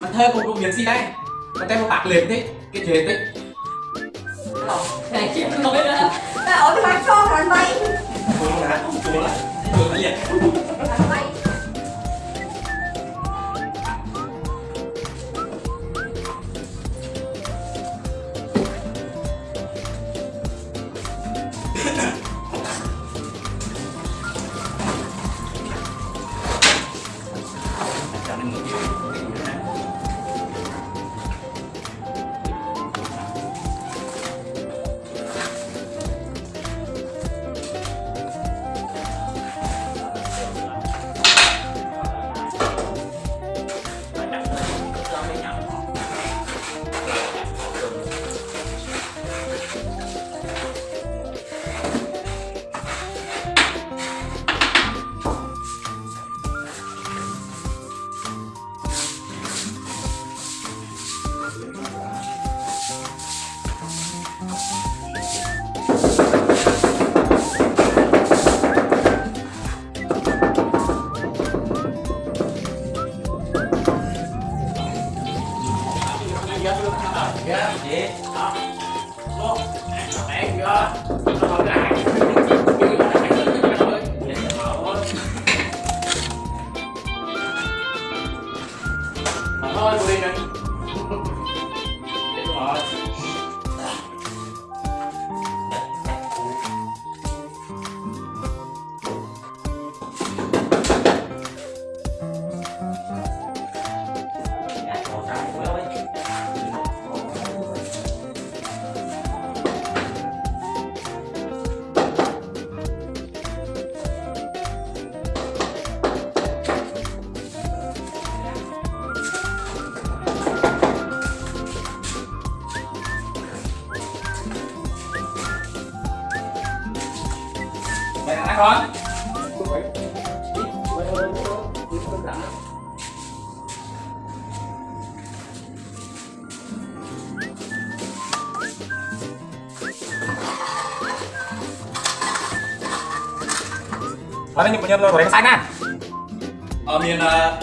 Bạn thơ cũng công việc gì đây? Bạn tay một bạc liền thế, cái chuyện thế? Này chị không nói nữa Tại ở cái cho thằng bay Cô là, cô là, cô là Ở đây những bệnh nhân rồi cái xanh à? Ở miền ờ,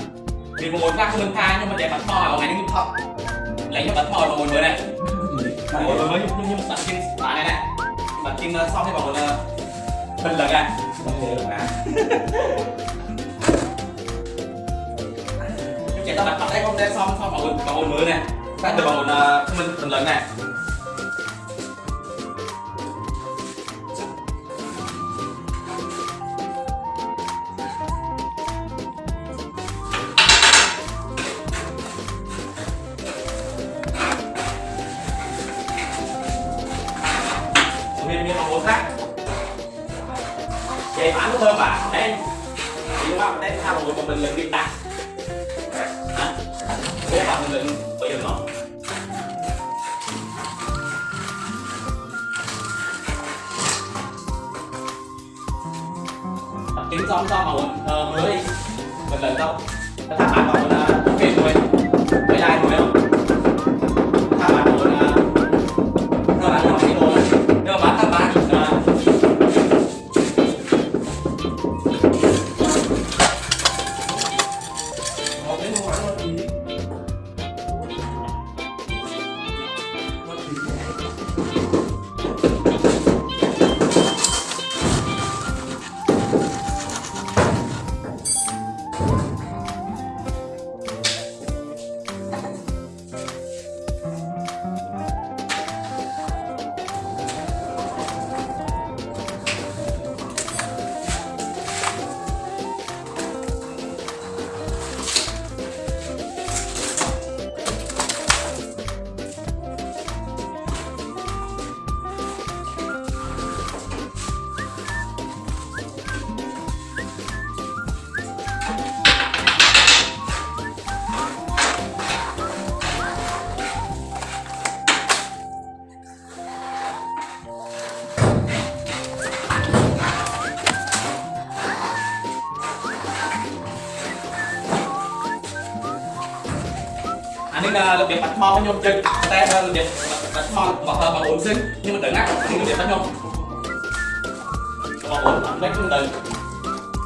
miền một khác không tha nhưng mà để bắn thò ở ngày những thọ lấy những bắn thò vào một mới này. Một mới mới nhưng nhưng bắn kinh bắn này này. Bắn kinh ờ, xong thì bảo một phần lần. Nhưng chỉ ta đặt bắn đây không đây xong xong bảo một bảo một mới này. Phát được bảo một mình phần lần này. Bình luận mà mình ta hả? Thế mà mình lần bây giờ nó. Tập xong xong mà muốn ờ, mới đi. Bình luận đâu cái bạn bảo là ok rồi với ai rồi không? Anh là ờ, làm việc bạch thon nhôm chân. Tay ờ, là việc bạch thon mà thờ mà bốn xinh nhưng mà tưởng ngắt thì việc bạch nhôm. Mà bốn lấy cũng từ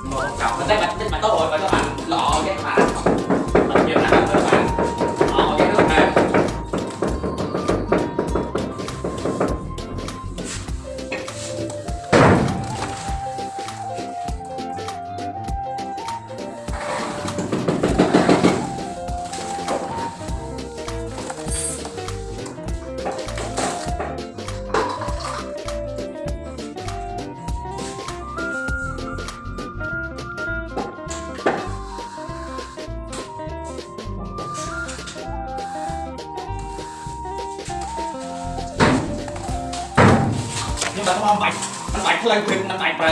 một cặp mình đây bạch bạch tốt rồi và các bạn lọ cái mà. Bạch nặng các bạn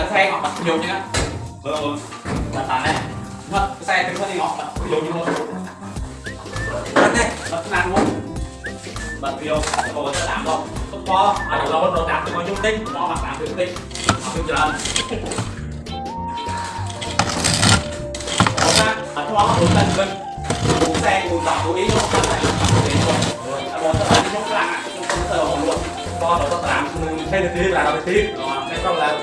xe họ bật nhiều chứ á ừ bật tàn này mất xe thuyền nó thì họ bật nhiều như luôn bật đây bật nàn luôn bật video cô sẽ đảm không? Tốt to à đầu bắt nó đạt được con nhiêu tinh. To mặt dung tích tinh. Học được chưa Ủa, bật cho nó hướng lên bên cú xe cú dọc cú ý nó không phải để rồi ở đó là đi trong làng trong công sở của luôn. Con nó mình hay được tí là nó được tí. Rồi cái là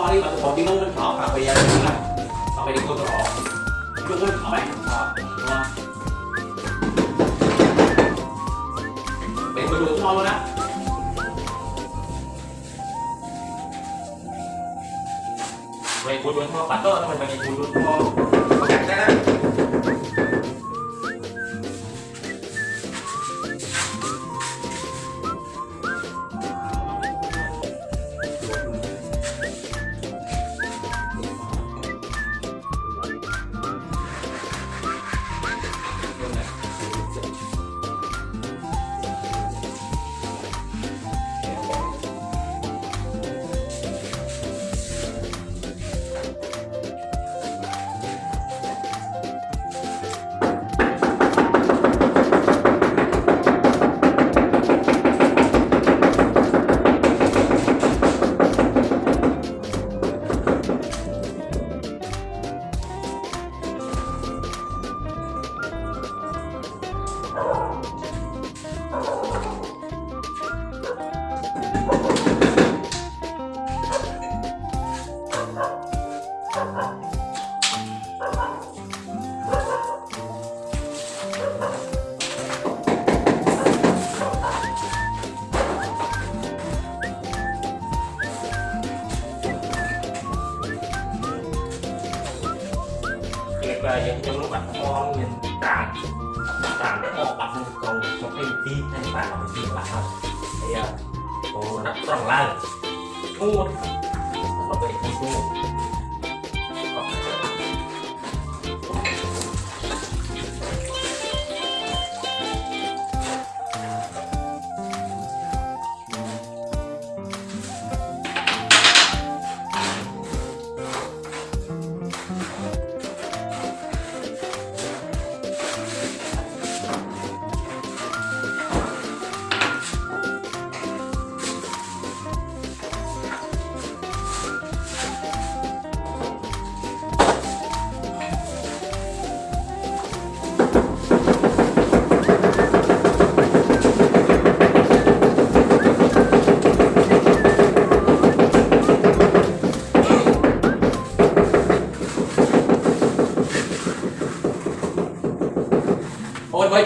tao đi mà một tiếng nó khó mà bây giờ là tao phải đi cô rõ chung nó khó đấy khó đúng không để tôi đuổi cho luôn á vậy cô đuổi cho bắt đó mình mình cô đuổi cho có cảnh đấy đó việc bạn là một chuyện bạn thôi thì à, cô đặt tròn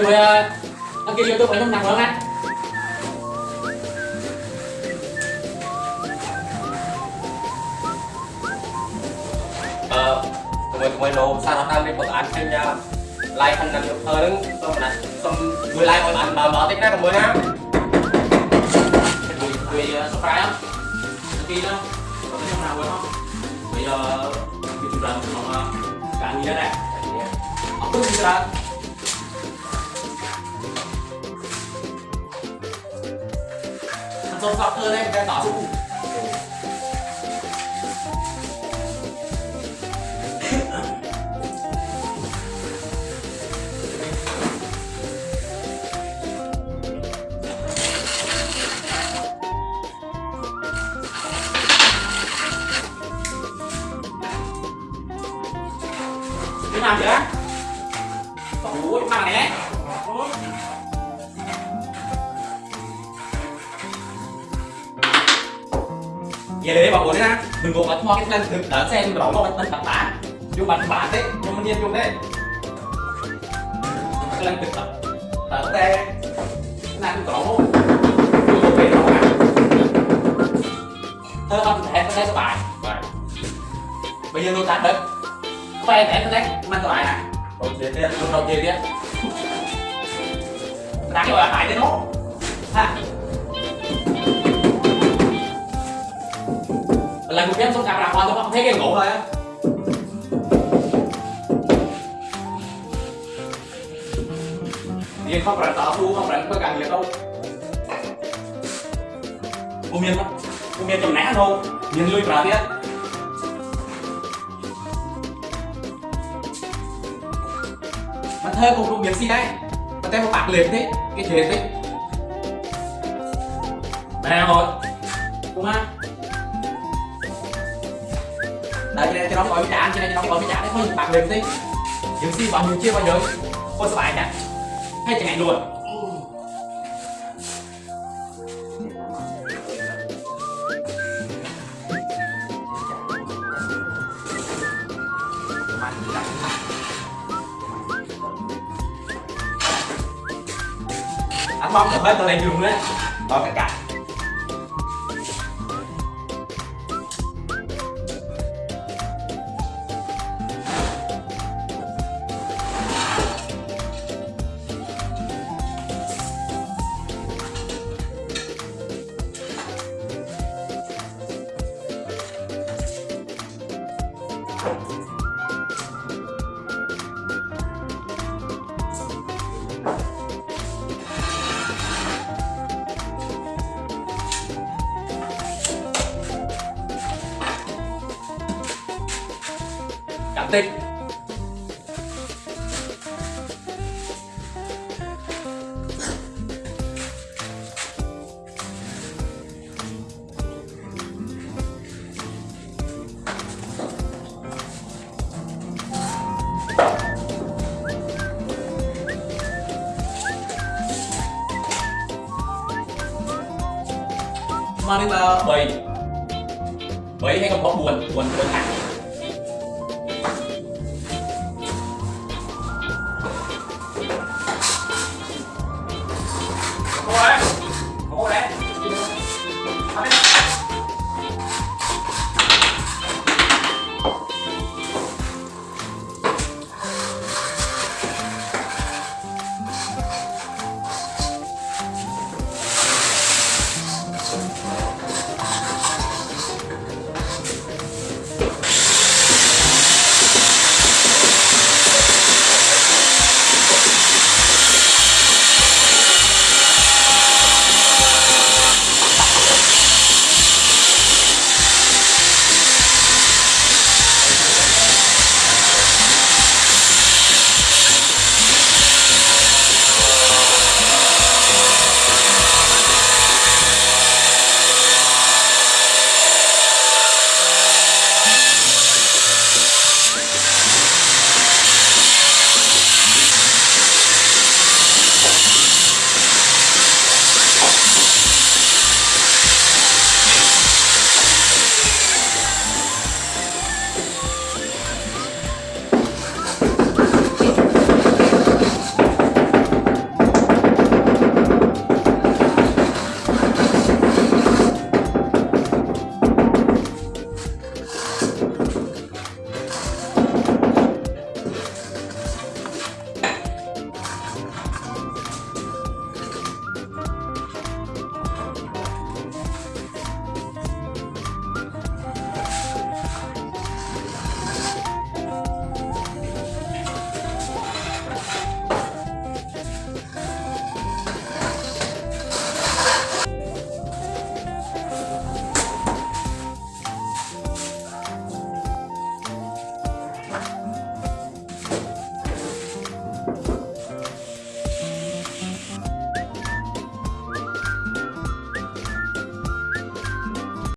người đăng ký youtube ở trong nữa không anh ờ tụi mình nô sao nó đang đi bật ảnh anh nha like thành được hơn. xong nè xong người like ảnh mà mở tích ra còn mới ha người subscribe á khi đó. Có cái nào rồi không? Bây giờ cái chủ đoạn của nó cả gì đó nè ông cứ gì ra thằng sâu sọc hơn em cái tỏ chung Để bảo ổn nha. Đừng có bật hoa cái lên thực đỡ xe mình đổ nó bật bật bả. Vô bật bả đấy, nhưng mình điên chung đấy. Cái lên thực tập. Đỡ xe. Cái này cũng có. Vô về nó thơ không thể có thể các bài bây giờ tôi tắt đất khoe thể có thể mang các bài nè đầu tiên đi đầu tiên đi đang gọi là hại đến nó ha lần một em xuống camera hoa tôi không thấy cái ngủ thôi á. Nhìn không rảnh tỏ phu không rảnh có cần gì đâu. Cô miên lắm Cô miên chồng nã thôi Nhìn lui vào tiết Mà thơ cũng cũng biết gì đây Mà tay một bạc liệt thế, Cái chuyện thế Nè rồi Cô ma đợi cho nên cho nó coi với trả, cho nên cho nó coi với trả. Đấy thôi bạc liệt thế Những gì bạn nhiêu chia bao giờ. Cô sợ bài nhá hay chẳng hạn luôn. Anh bóng là hết tôi đang dùng đấy. Đó cả cạnh. Tích mà đến là bầy bầy hay còn có buồn? Buồn buồn thẳng